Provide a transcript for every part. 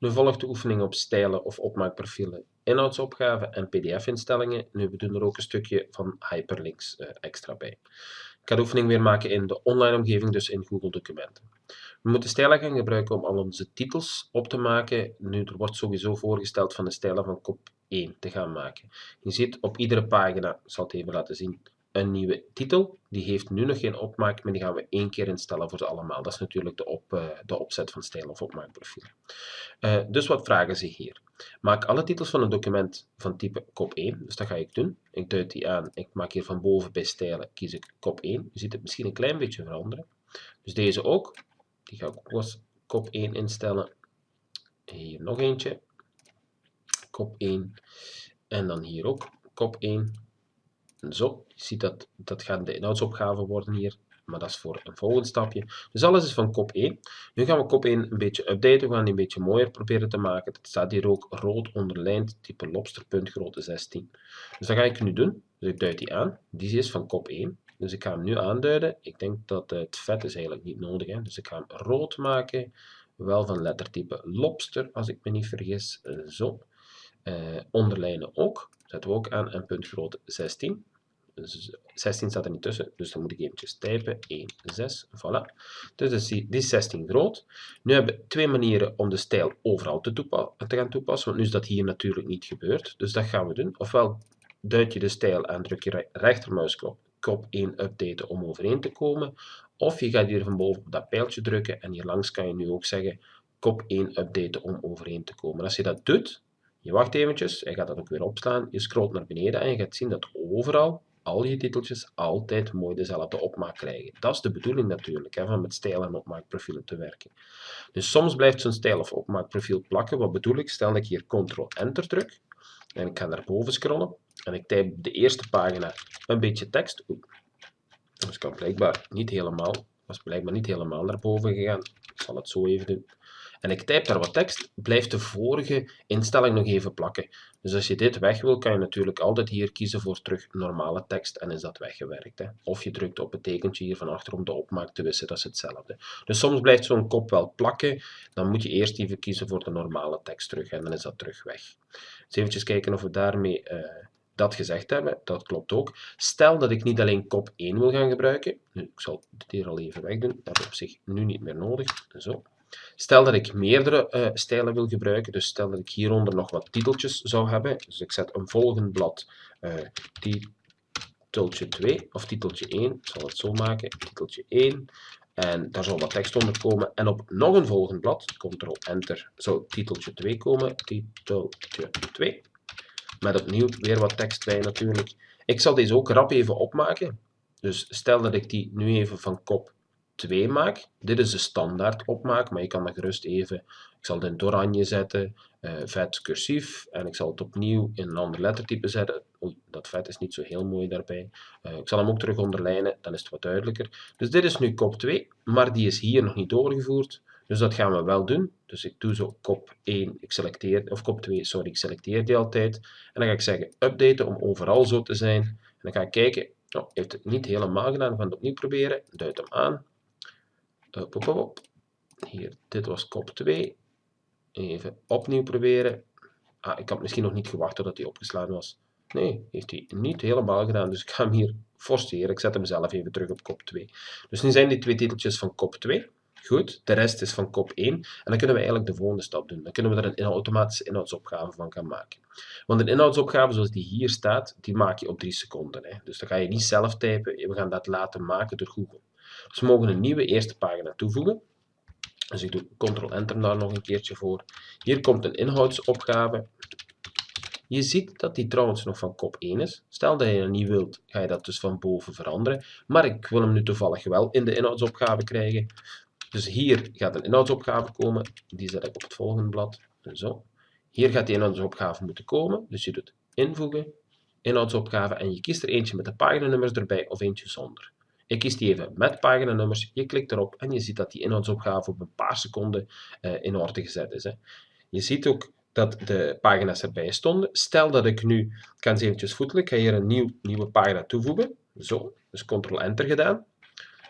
Nu volgt de oefening op stijlen of opmaakprofielen, inhoudsopgaven en pdf-instellingen. Nu we doen er ook een stukje van hyperlinks uh, extra bij. Ik ga de oefening weer maken in de online omgeving, dus in Google Documenten. We moeten stijlen gaan gebruiken om al onze titels op te maken. Nu, er wordt sowieso voorgesteld van de stijlen van kop 1 te gaan maken. Je ziet op iedere pagina, ik zal het even laten zien, een nieuwe titel. Die heeft nu nog geen opmaak, maar die gaan we één keer instellen voor ze allemaal. Dat is natuurlijk de, op, uh, de opzet van stijl of opmaakprofiel. Uh, dus wat vragen ze hier? Maak alle titels van een document van type kop 1. Dus dat ga ik doen. Ik duid die aan. Ik maak hier van boven bij stijlen, kies ik kop 1. Je ziet het misschien een klein beetje veranderen. Dus deze ook. Die ga ik ook als kop 1 instellen. Hier nog eentje. Kop 1. En dan hier ook kop 1. Zo, je ziet dat dat gaan de inhoudsopgaven worden hier, maar dat is voor een volgend stapje. Dus alles is van kop 1. Nu gaan we kop 1 een beetje updaten, we gaan die een beetje mooier proberen te maken. Het staat hier ook rood onderlijnd, type lobsterpunt grootte 16. Dus dat ga ik nu doen. Dus ik duid die aan. Die is van kop 1. Dus ik ga hem nu aanduiden. Ik denk dat het vet is eigenlijk niet nodig. Hè? Dus ik ga hem rood maken. Wel van lettertype lobster, als ik me niet vergis. Zo. Uh, onderlijnen ook. Zetten we ook aan en puntgrootte 16. 16 staat er niet tussen, dus dan moet ik eventjes typen. 1, 6, voilà. Dus die, die is 16 groot. Nu hebben we twee manieren om de stijl overal te, te gaan toepassen, want nu is dat hier natuurlijk niet gebeurd. Dus dat gaan we doen. Ofwel duid je de stijl aan, druk je rechtermuisknop, kop 1 updaten om overeen te komen. Of je gaat hier van boven op dat pijltje drukken en hier langs kan je nu ook zeggen kop 1 updaten om overeen te komen. Als je dat doet, je wacht eventjes, hij gaat dat ook weer opslaan, je scrolt naar beneden en je gaat zien dat overal al je titeltjes altijd mooi dezelfde opmaak krijgen. Dat is de bedoeling natuurlijk, hè, van met stijl- en opmaakprofielen te werken. Dus soms blijft zo'n stijl- of opmaakprofiel plakken. Wat bedoel ik? Stel dat ik hier Ctrl-Enter druk en ik ga naar boven scrollen en ik typ de eerste pagina een beetje tekst. Oei. Dus ik kan blijkbaar niet helemaal, was blijkbaar niet helemaal naar boven gegaan. Ik zal het zo even doen en ik typ daar wat tekst, blijft de vorige instelling nog even plakken. Dus als je dit weg wil, kan je natuurlijk altijd hier kiezen voor terug normale tekst en is dat weggewerkt. Hè. Of je drukt op het tekentje hier van achter om de opmaak te wissen, dat is hetzelfde. Dus soms blijft zo'n kop wel plakken, dan moet je eerst even kiezen voor de normale tekst terug en dan is dat terug weg. Dus even kijken of we daarmee... Uh, dat gezegd hebben, dat klopt ook. Stel dat ik niet alleen kop 1 wil gaan gebruiken, nu, ik zal dit hier al even wegdoen, dat is op zich nu niet meer nodig, zo. Stel dat ik meerdere uh, stijlen wil gebruiken, dus stel dat ik hieronder nog wat titeltjes zou hebben, dus ik zet een volgend blad uh, titeltje 2 of titeltje 1, ik zal het zo maken, titeltje 1, en daar zal wat tekst onder komen. En op nog een volgend blad, Ctrl-Enter, zou titeltje 2 komen, titeltje 2, met opnieuw weer wat tekst bij natuurlijk. Ik zal deze ook rap even opmaken, dus stel dat ik die nu even van kop 2 maak. Dit is de standaard opmaak, maar je kan dat gerust even, ik zal het in oranje zetten, uh, vet cursief, en ik zal het opnieuw in een ander lettertype zetten. Oei, dat vet is niet zo heel mooi daarbij. Uh, ik zal hem ook terug onderlijnen, dan is het wat duidelijker. Dus dit is nu kop 2, maar die is hier nog niet doorgevoerd. Dus dat gaan we wel doen. Dus ik doe zo kop 1, ik selecteer, of kop 2, sorry, ik selecteer die altijd. En dan ga ik zeggen updaten om overal zo te zijn. En dan ga ik kijken, oh, heeft het niet helemaal gedaan, we gaan het opnieuw proberen. Duid hem aan. Op, op, op. Hier, dit was kop 2. Even opnieuw proberen. Ah, ik had misschien nog niet gewacht totdat hij opgeslagen was. Nee, heeft hij niet helemaal gedaan. Dus ik ga hem hier forceren. Ik zet hem zelf even terug op kop 2. Dus nu zijn die twee titeltjes van kop 2. Goed, de rest is van kop 1. En dan kunnen we eigenlijk de volgende stap doen. Dan kunnen we er een automatische inhoudsopgave van gaan maken. Want een inhoudsopgave zoals die hier staat, die maak je op 3 seconden. Hè. Dus dan ga je niet zelf typen. We gaan dat laten maken door Google. We mogen een nieuwe eerste pagina toevoegen. Dus ik doe Ctrl-Enter daar nog een keertje voor. Hier komt een inhoudsopgave. Je ziet dat die trouwens nog van kop 1 is. Stel dat je dat niet wilt, ga je dat dus van boven veranderen. Maar ik wil hem nu toevallig wel in de inhoudsopgave krijgen. Dus hier gaat een inhoudsopgave komen. Die zet ik op het volgende blad. Zo. Hier gaat die inhoudsopgave moeten komen. Dus je doet invoegen, inhoudsopgave en je kiest er eentje met de paginanummers erbij of eentje zonder. Ik kies die even met paginanummers, je klikt erop en je ziet dat die inhoudsopgave op een paar seconden uh, in orde gezet is. Hè. Je ziet ook dat de pagina's erbij stonden. Stel dat ik nu, ik ga eens eventjes voetelen, ik ga hier een nieuw, nieuwe pagina toevoegen. Zo, dus Ctrl-Enter gedaan.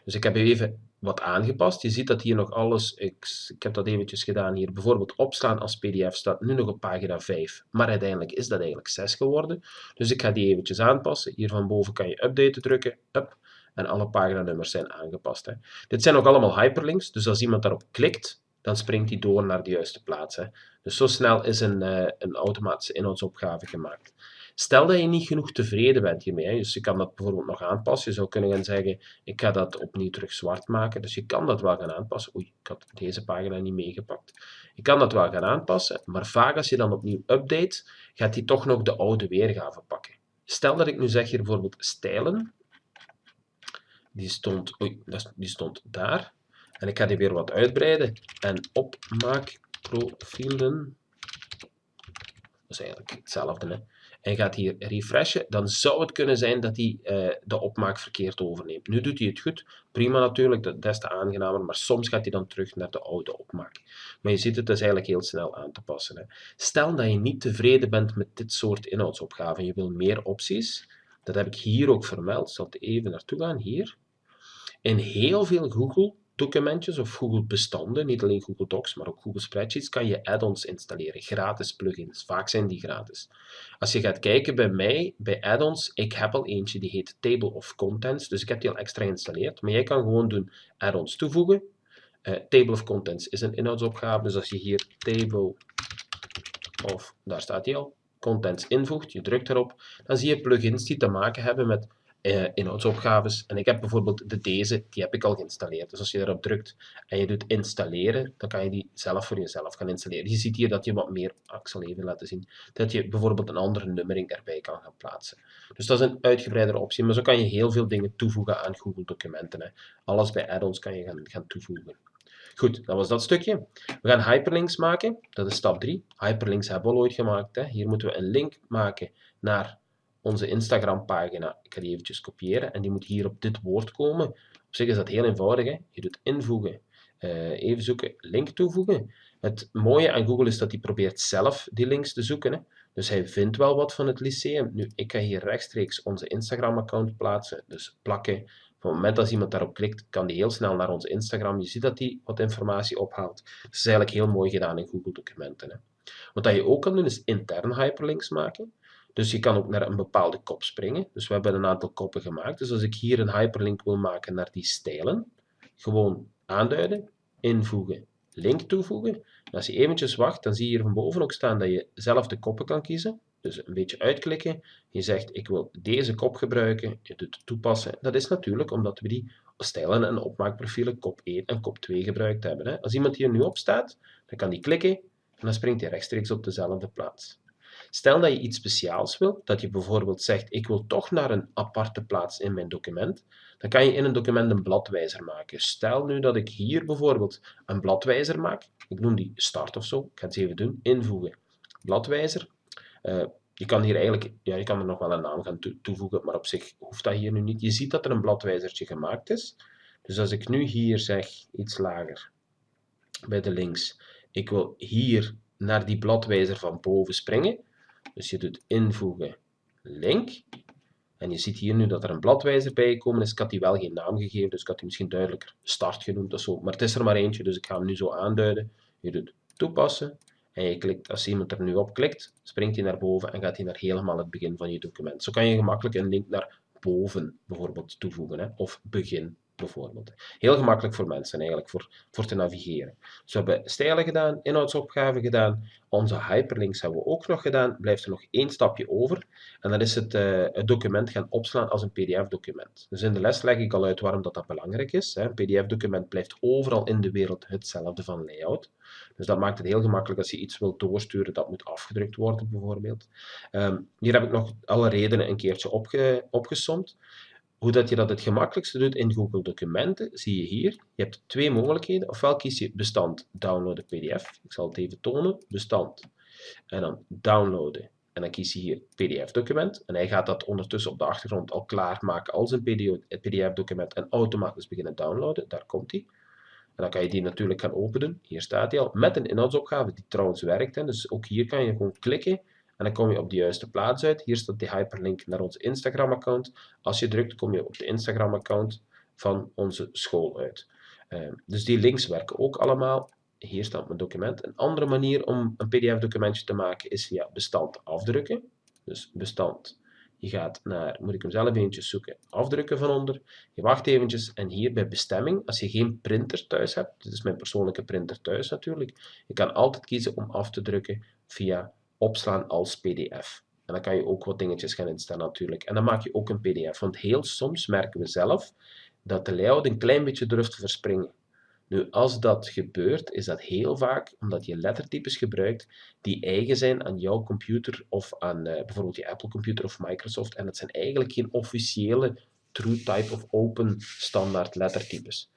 Dus ik heb even wat aangepast. Je ziet dat hier nog alles, ik, ik heb dat eventjes gedaan hier, bijvoorbeeld opslaan als pdf staat nu nog op pagina 5, maar uiteindelijk is dat eigenlijk 6 geworden. Dus ik ga die eventjes aanpassen. Hier van boven kan je updaten drukken, up, en alle paginanummers zijn aangepast. Hè. Dit zijn ook allemaal hyperlinks, dus als iemand daarop klikt, dan springt hij door naar de juiste plaats. Hè. Dus zo snel is een, uh, een automatische inhoudsopgave gemaakt. Stel dat je niet genoeg tevreden bent hiermee, hè, dus je kan dat bijvoorbeeld nog aanpassen. Je zou kunnen gaan zeggen, ik ga dat opnieuw terug zwart maken. Dus je kan dat wel gaan aanpassen. Oei, ik had deze pagina niet meegepakt. Je kan dat wel gaan aanpassen, maar vaak als je dan opnieuw update, gaat hij toch nog de oude weergave pakken. Stel dat ik nu zeg hier bijvoorbeeld stijlen. Die stond, oei, die stond daar. En ik ga die weer wat uitbreiden. En opmaakprofielen. Dat is eigenlijk hetzelfde. Hè? en gaat hier refreshen, dan zou het kunnen zijn dat hij uh, de opmaak verkeerd overneemt. Nu doet hij het goed, prima natuurlijk, dat is te aangenamer, maar soms gaat hij dan terug naar de oude opmaak. Maar je ziet het is eigenlijk heel snel aan te passen. Hè. Stel dat je niet tevreden bent met dit soort inhoudsopgaven, je wil meer opties, dat heb ik hier ook vermeld, ik zal er even naartoe gaan, hier. In heel veel Google documentjes of Google bestanden, niet alleen Google Docs, maar ook Google Spreadsheets, kan je add-ons installeren, gratis plugins. Vaak zijn die gratis. Als je gaat kijken bij mij, bij add-ons, ik heb al eentje die heet Table of Contents, dus ik heb die al extra geïnstalleerd, maar jij kan gewoon doen add-ons toevoegen. Uh, table of Contents is een inhoudsopgave, dus als je hier Table of, daar staat die al, Contents invoegt, je drukt erop, dan zie je plugins die te maken hebben met uh, inhoudsopgaves. En ik heb bijvoorbeeld de deze, die heb ik al geïnstalleerd. Dus als je daarop drukt en je doet installeren, dan kan je die zelf voor jezelf gaan installeren. Je ziet hier dat je wat meer, ik zal even laten zien, dat je bijvoorbeeld een andere nummering erbij kan gaan plaatsen. Dus dat is een uitgebreidere optie, maar zo kan je heel veel dingen toevoegen aan Google documenten. Hè. Alles bij add-ons kan je gaan, gaan toevoegen. Goed, dat was dat stukje. We gaan hyperlinks maken, dat is stap 3. Hyperlinks hebben we al ooit gemaakt. Hè. Hier moeten we een link maken naar onze Instagram pagina. Ik ga die eventjes kopiëren en die moet hier op dit woord komen. Op zich is dat heel eenvoudig. Hè? Je doet invoegen, uh, even zoeken, link toevoegen. Het mooie aan Google is dat hij probeert zelf die links te zoeken. Hè? Dus hij vindt wel wat van het lyceum. Nu, ik ga hier rechtstreeks onze Instagram-account plaatsen, dus plakken. Op het moment dat iemand daarop klikt, kan die heel snel naar onze Instagram. Je ziet dat hij wat informatie ophaalt. Dat is eigenlijk heel mooi gedaan in Google Documenten. Hè? Wat je ook kan doen, is intern hyperlinks maken. Dus je kan ook naar een bepaalde kop springen. Dus we hebben een aantal koppen gemaakt. Dus als ik hier een hyperlink wil maken naar die stijlen, gewoon aanduiden, invoegen, link toevoegen. En als je eventjes wacht, dan zie je hier van boven ook staan dat je zelf de koppen kan kiezen. Dus een beetje uitklikken. Je zegt, ik wil deze kop gebruiken. Je doet toepassen. Dat is natuurlijk omdat we die stijlen en opmaakprofielen kop 1 en kop 2 gebruikt hebben. Als iemand hier nu op staat, dan kan die klikken en dan springt hij rechtstreeks op dezelfde plaats. Stel dat je iets speciaals wilt, dat je bijvoorbeeld zegt, ik wil toch naar een aparte plaats in mijn document, dan kan je in een document een bladwijzer maken. Stel nu dat ik hier bijvoorbeeld een bladwijzer maak, ik noem die start of zo, ik ga het even doen, invoegen, bladwijzer. Uh, je kan hier eigenlijk, ja, je kan er nog wel een naam gaan toevoegen, maar op zich hoeft dat hier nu niet. Je ziet dat er een bladwijzertje gemaakt is. Dus als ik nu hier zeg, iets lager, bij de links, ik wil hier naar die bladwijzer van boven springen, dus je doet invoegen link. En je ziet hier nu dat er een bladwijzer bij gekomen is. Ik had die wel geen naam gegeven, dus ik had die misschien duidelijker start genoemd of zo. Maar het is er maar eentje, dus ik ga hem nu zo aanduiden. Je doet toepassen. En je klikt, als iemand er nu op klikt, springt hij naar boven en gaat hij naar helemaal het begin van je document. Zo kan je gemakkelijk een link naar boven bijvoorbeeld toevoegen, hè, of begin Heel gemakkelijk voor mensen eigenlijk, voor, voor te navigeren. Dus we hebben stijlen gedaan, inhoudsopgaven gedaan, onze hyperlinks hebben we ook nog gedaan. Blijft er nog één stapje over en dat is het, uh, het document gaan opslaan als een pdf-document. Dus in de les leg ik al uit waarom dat, dat belangrijk is. Hè. Een pdf-document blijft overal in de wereld hetzelfde van layout. Dus dat maakt het heel gemakkelijk als je iets wilt doorsturen dat moet afgedrukt worden bijvoorbeeld. Um, hier heb ik nog alle redenen een keertje opge opgesomd. Hoe dat je dat het gemakkelijkste doet in Google Documenten, zie je hier. Je hebt twee mogelijkheden. Ofwel kies je bestand downloaden pdf. Ik zal het even tonen. Bestand. En dan downloaden. En dan kies je hier pdf-document. En hij gaat dat ondertussen op de achtergrond al klaarmaken als een pdf-document en automatisch beginnen downloaden. Daar komt hij. En dan kan je die natuurlijk gaan openen. Hier staat hij al. Met een inhoudsopgave die trouwens werkt. Dus ook hier kan je gewoon klikken en dan kom je op de juiste plaats uit. Hier staat die hyperlink naar ons Instagram-account. Als je drukt, kom je op de Instagram-account van onze school uit. Ehm, dus die links werken ook allemaal. Hier staat mijn document. Een andere manier om een pdf-documentje te maken is via bestand afdrukken. Dus bestand je gaat naar, moet ik hem zelf eventjes zoeken, afdrukken van onder. Je wacht eventjes en hier bij bestemming, als je geen printer thuis hebt, dit is mijn persoonlijke printer thuis natuurlijk, je kan altijd kiezen om af te drukken via opslaan als pdf. En dan kan je ook wat dingetjes gaan instellen natuurlijk. En dan maak je ook een pdf, want heel soms merken we zelf dat de layout een klein beetje durft te verspringen. Nu, als dat gebeurt, is dat heel vaak omdat je lettertypes gebruikt die eigen zijn aan jouw computer of aan uh, bijvoorbeeld je Apple computer of Microsoft. En dat zijn eigenlijk geen officiële true type of open standaard lettertypes.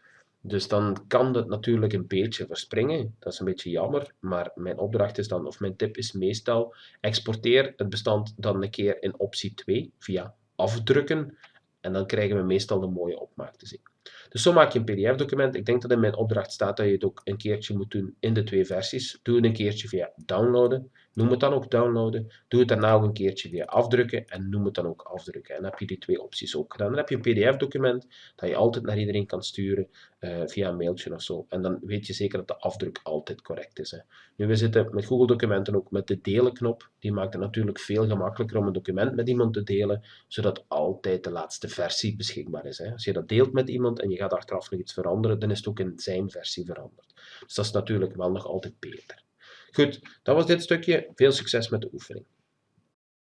Dus dan kan dat natuurlijk een beetje verspringen. Dat is een beetje jammer, maar mijn opdracht is dan, of mijn tip is meestal, exporteer het bestand dan een keer in optie 2 via afdrukken. En dan krijgen we meestal een mooie opmaak te zien. Dus zo maak je een pdf-document. Ik denk dat in mijn opdracht staat dat je het ook een keertje moet doen in de twee versies. Doe het een keertje via downloaden. Noem het dan ook downloaden. Doe het daarna ook een keertje via afdrukken en noem het dan ook afdrukken. En dan heb je die twee opties ook gedaan. Dan heb je een pdf-document dat je altijd naar iedereen kan sturen uh, via een mailtje of zo. En dan weet je zeker dat de afdruk altijd correct is. Hè. Nu, we zitten met Google Documenten ook met de delen-knop. Die maakt het natuurlijk veel gemakkelijker om een document met iemand te delen, zodat altijd de laatste versie beschikbaar is. Hè. Als je dat deelt met iemand en je gaat achteraf nog iets veranderen, dan is het ook in zijn versie veranderd. Dus dat is natuurlijk wel nog altijd beter. Goed, dat was dit stukje. Veel succes met de oefening.